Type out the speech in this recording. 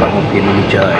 bằng một tiền trời.